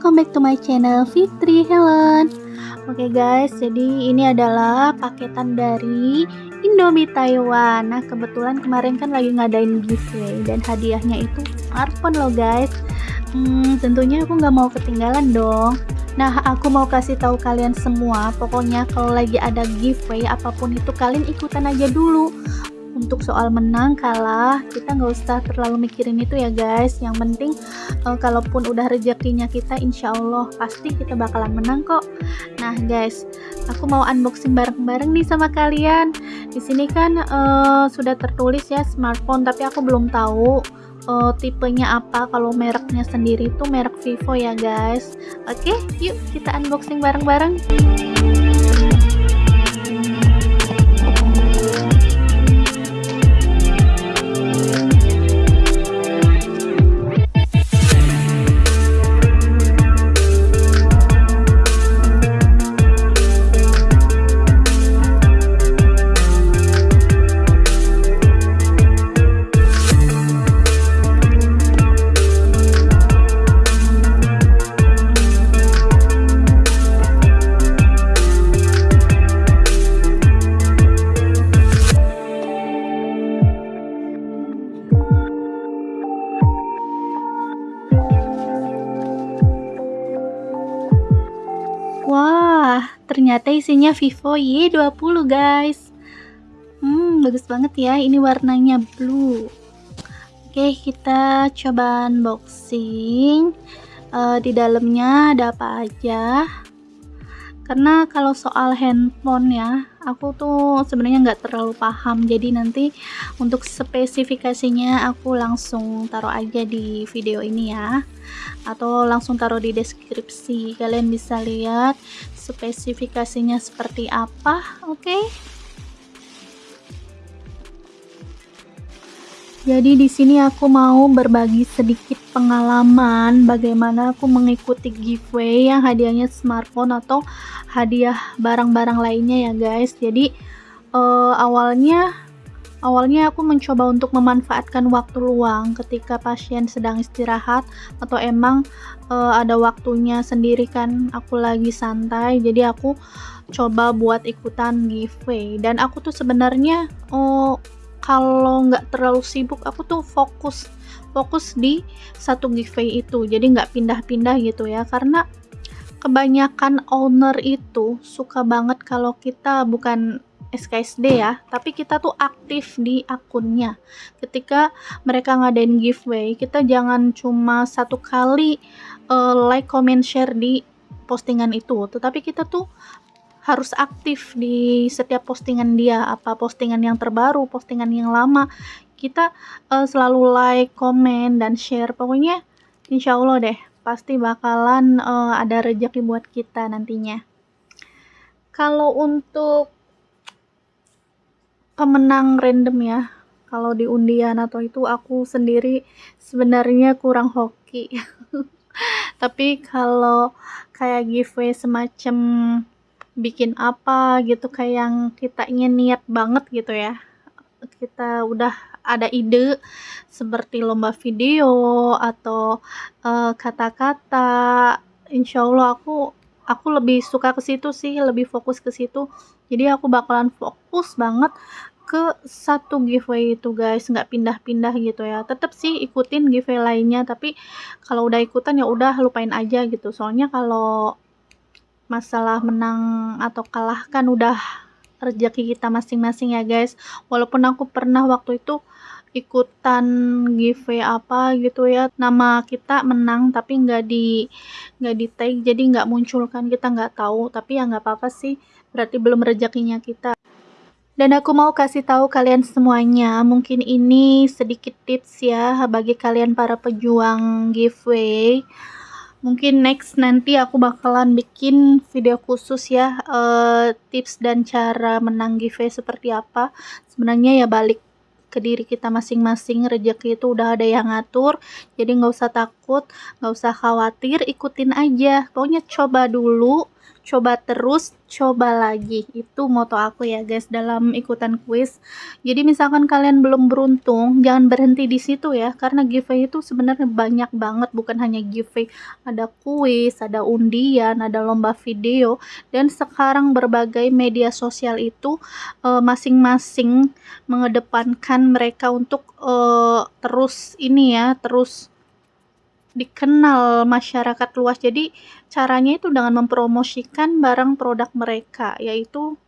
welcome back to my channel Fitri Helen. Oke okay guys, jadi ini adalah paketan dari Indomie Taiwan. Nah kebetulan kemarin kan lagi ngadain giveaway dan hadiahnya itu smartphone loh guys. Hmm, tentunya aku nggak mau ketinggalan dong. Nah, aku mau kasih tahu kalian semua, pokoknya kalau lagi ada giveaway apa pun itu kalian ikutan aja dulu untuk soal menang kalah kita nggak usah terlalu mikirin itu ya guys. Yang penting uh, kalaupun udah rezekinya kita insya Allah pasti kita bakalan menang kok. Nah guys aku mau unboxing bareng-bareng nih sama kalian. Di sini kan uh, sudah tertulis ya smartphone tapi aku belum tahu uh, tipenya apa. Kalau mereknya sendiri itu merek Vivo ya guys. Oke okay, yuk kita unboxing bareng-bareng ternyata isinya Vivo Y20 guys. Hmm, bagus banget ya. Ini warnanya blue. Oke, kita coba unboxing. Uh, di dalamnya ada apa aja? karena kalau soal handphone ya aku tuh sebenarnya nggak terlalu paham. Jadi nanti untuk spesifikasinya aku langsung taruh aja di video ini ya. Atau langsung taruh di deskripsi. Kalian bisa lihat spesifikasinya seperti apa oke? okay? Jadi di sini aku mau berbagi sedikit pengalaman bagaimana aku mengikuti giveaway yang hadiahnya smartphone atau hadiah barang-barang lainnya ya guys. Jadi uh, awalnya awalnya aku mencoba untuk memanfaatkan waktu luang ketika pasien sedang istirahat atau emang uh, ada waktunya sendiri kan aku lagi santai. Jadi aku coba buat ikutan giveaway dan aku tuh sebenarnya oh kalau nggak terlalu sibuk aku tuh fokus fokus di satu giveaway itu. Jadi nggak pindah-pindah gitu ya. Karena kebanyakan owner itu suka banget kalau kita bukan SKSD ya, tapi kita tuh aktif di akunnya. Ketika mereka ngadain giveaway, kita jangan cuma satu kali uh, like, comment, share di postingan itu, tetapi kita tuh harus aktif di setiap postingan dia apa postingan yang terbaru postingan yang lama. Kita uh, selalu like komen dan share. Pokoknya insya Allah deh pasti bakalan uh, ada rezeki buat kita nantinya. Kalau untuk pemenang random ya kalau di undian atau itu aku sendiri sebenarnya kurang hoki. Tapi kalau kayak giveaway semacam bikin apa gitu kayak yang kita ingin niat banget gitu ya. Kita udah ada ide seperti lomba video atau eh, kata-kata. Uh, insya Allah aku aku lebih suka ke situ sih lebih fokus ke situ. Jadi aku bakalan fokus banget ke satu giveaway itu guys. Nggak pindah-pindah gitu ya. Tetap sih ikutin giveaway lainnya tapi kalau udah ikutan ya udah lupain aja gitu. Soalnya kalau masalah menang atau kalah kan udah rezeki kita masing-masing ya guys. Walaupun aku pernah waktu itu ikutan giveaway apa gitu ya nama kita menang tapi nggak di nggak di tag jadi nggak muncul kan kita nggak tahu. Tapi ya nggak apa-apa sih berarti belum rezekinya kita. Dan aku mau kasih tahu kalian semuanya mungkin ini sedikit tips ya bagi kalian para pejuang giveaway mungkin next nanti aku bakalan bikin video khusus ya uh, tips dan cara menang giveaway seperti apa. Sebenarnya ya balik ke diri kita masing-masing rezeki itu udah ada yang ngatur jadi nggak usah takut nggak usah khawatir ikutin aja. Pokoknya coba dulu coba terus coba lagi. Itu moto aku ya guys dalam ikutan kuis. Jadi misalkan kalian belum beruntung jangan berhenti di situ ya karena giveaway itu sebenarnya banyak banget. Bukan hanya giveaway ada kuis ada undian ada lomba video. Dan sekarang berbagai media sosial itu eh, masing-masing uh, mengedepankan mereka untuk uh, terus ini ya terus dikenal masyarakat luas. Jadi caranya itu dengan mempromosikan barang produk mereka yaitu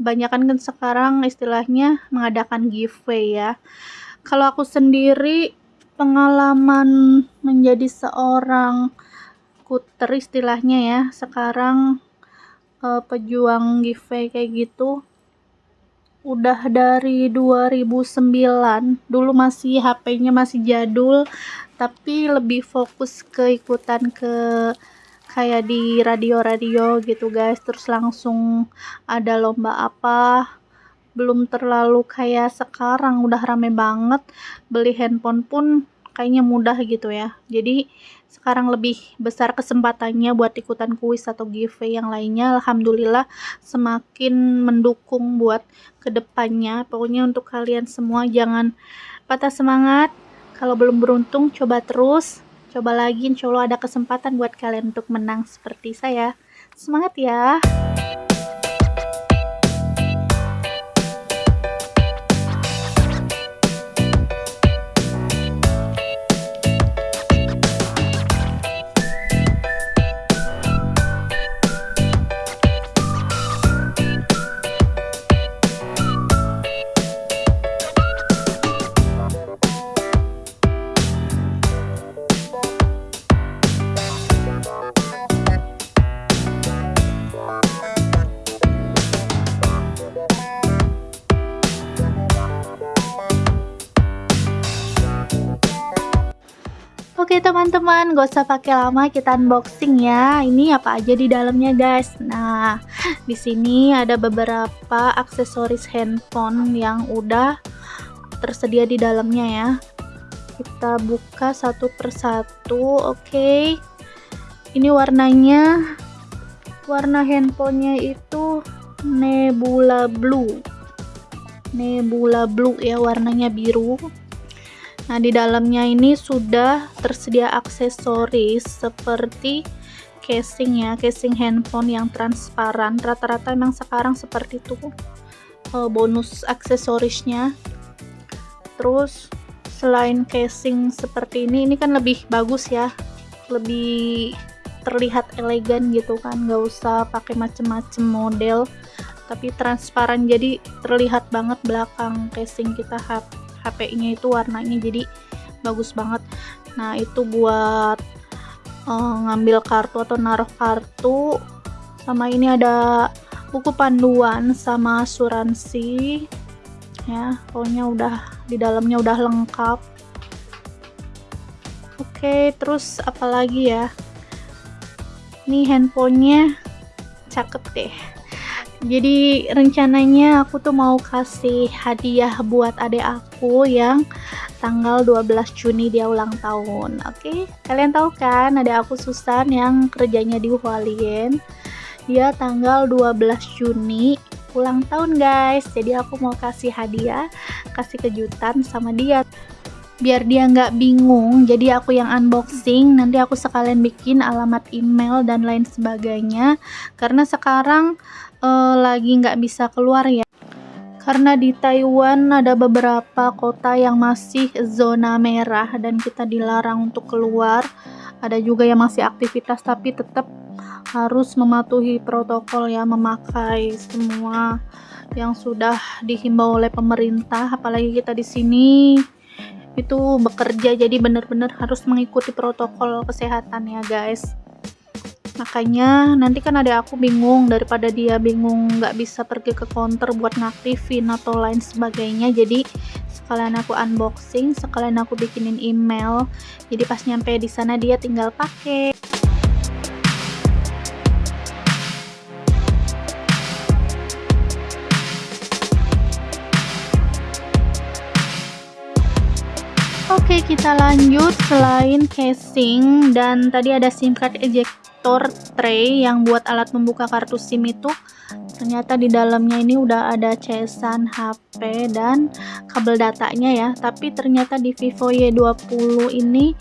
kebanyakan kan sekarang istilahnya mengadakan giveaway ya. Kalau aku sendiri pengalaman menjadi seorang kuter istilahnya ya sekarang uh, pejuang giveaway kayak gitu udah dari 2009 dulu masih HP-nya masih jadul tapi lebih fokus ke ikutan ke kayak di radio-radio gitu guys. Terus langsung ada lomba apa belum terlalu kayak sekarang. Udah rame banget. Beli handphone pun kayaknya mudah gitu ya jadi sekarang lebih besar kesempatannya buat ikutan kuis atau giveaway yang lainnya Alhamdulillah semakin mendukung buat ke depannya pokoknya untuk kalian semua jangan patah semangat kalau belum beruntung, coba terus. Coba lagi, insya Allah ada kesempatan buat kalian untuk menang seperti saya. Semangat ya! Oke teman-teman, gak usah pakai lama kita unboxing ya. Ini apa aja di dalamnya guys. Nah, di sini ada beberapa aksesoris handphone yang udah tersedia di dalamnya ya. Kita buka satu persatu. Oke. Ini warnanya warna handphonenya itu Nebula Blue. Nebula Blue ya warnanya biru Nah, di dalamnya ini sudah tersedia aksesoris seperti casing ya, casing handphone yang transparan. Rata-rata memang sekarang seperti itu uh, bonus aksesorisnya. Terus selain casing seperti ini, ini kan lebih bagus ya, lebih terlihat elegan gitu kan, nggak usah pakai macem-macem model, tapi transparan jadi terlihat banget belakang casing kita HP-nya itu warnanya jadi bagus banget. Nah itu buat uh, ngambil kartu atau naruh kartu. Sama ini ada buku panduan sama asuransi. Ya pokoknya udah di dalamnya udah lengkap. Oke terus apalagi ya? Ini handphonenya cakep deh jadi rencananya aku tuh mau kasih hadiah buat adik aku yang tanggal 12 Juni dia ulang tahun. Oke? Okay? kalian tahu kan ada aku Susan yang kerjanya di Hualien? Dia tanggal 12 Juni ulang tahun guys. Jadi aku mau kasih hadiah kasih kejutan sama dia. Biar dia nggak bingung jadi aku yang unboxing. Nanti aku sekalian bikin alamat email dan lain sebagainya. Karena sekarang uh, lagi nggak bisa keluar ya. Karena di Taiwan ada beberapa kota yang masih zona merah dan kita dilarang untuk keluar. Ada juga yang masih aktivitas tapi tetap harus mematuhi protokol ya memakai semua yang sudah dihimbau oleh pemerintah. Apalagi kita di sini itu bekerja jadi benar-benar harus mengikuti protokol kesehatan ya guys makanya nanti kan ada aku bingung daripada dia bingung nggak bisa pergi ke counter buat ngaktifin atau lain sebagainya. Jadi sekalian aku unboxing sekalian aku bikinin email. Jadi pas nyampe di sana dia tinggal pakai Oke kita lanjut selain casing. Dan tadi ada sim card eject konektor tray yang buat alat membuka kartu SIM itu ternyata di dalamnya ini udah ada casan HP dan kabel datanya ya. Tapi ternyata di Vivo Y20 ini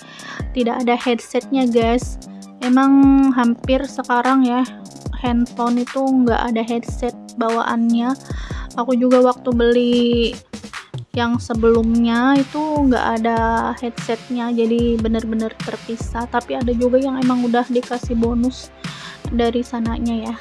tidak ada headsetnya guys. Emang hampir sekarang ya handphone itu nggak ada headset bawaannya. Aku juga waktu beli yang sebelumnya itu nggak ada headsetnya jadi bener-bener terpisah. Tapi ada juga yang emang udah dikasih bonus dari sananya ya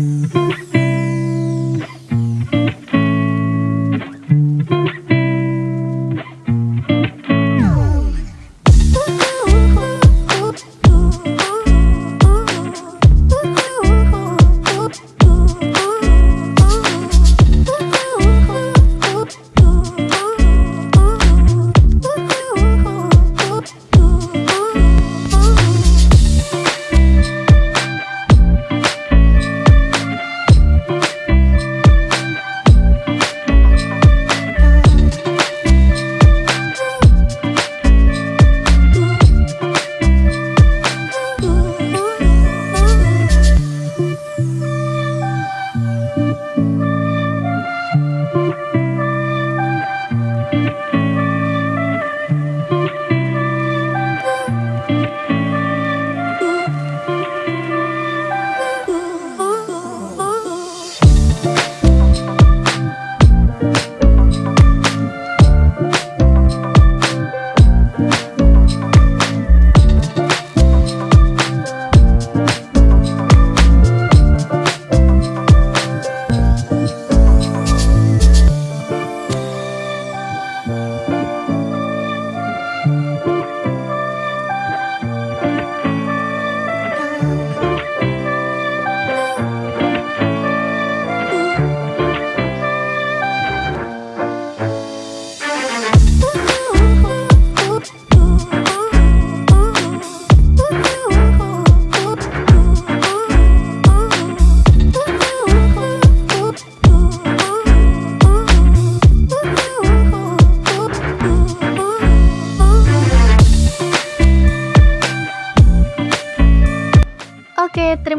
Oke,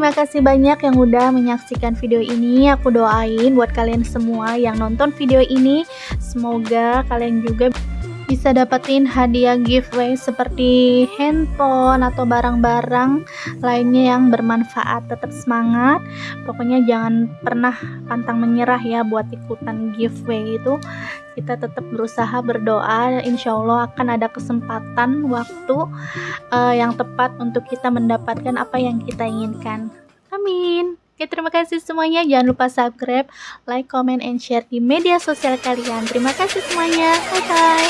terima kasih banyak yang udah menyaksikan video ini. Aku doain buat kalian semua yang nonton video ini, semoga kalian juga bisa dapetin hadiah giveaway seperti handphone atau barang-barang lainnya yang bermanfaat. Tetap semangat. Pokoknya jangan pernah pantang menyerah ya buat ikutan giveaway itu. Kita tetap berusaha berdoa, insya Allah akan ada kesempatan waktu uh, yang tepat untuk kita mendapatkan apa yang kita inginkan. Amin. Oke, terima kasih semuanya. Jangan lupa subscribe, like, comment, and share di media sosial kalian. Terima kasih semuanya. Bye-bye.